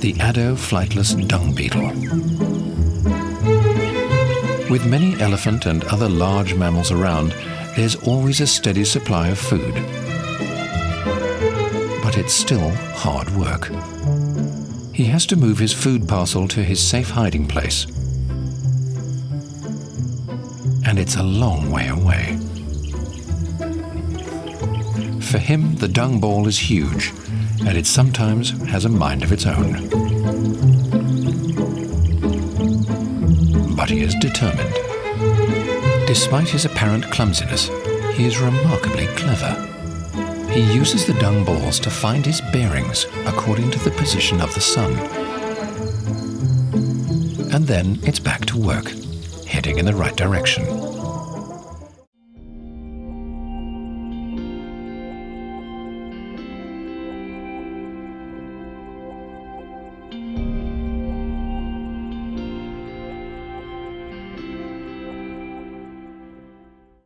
The Addo flightless dung beetle. With many elephant and other large mammals around, there's always a steady supply of food. But it's still hard work. He has to move his food parcel to his safe hiding place. And it's a long way away. For him, the dung ball is huge, and it sometimes has a mind of its own. But he is determined. Despite his apparent clumsiness, he is remarkably clever. He uses the dung balls to find his bearings according to the position of the sun. And then it's back to work, heading in the right direction.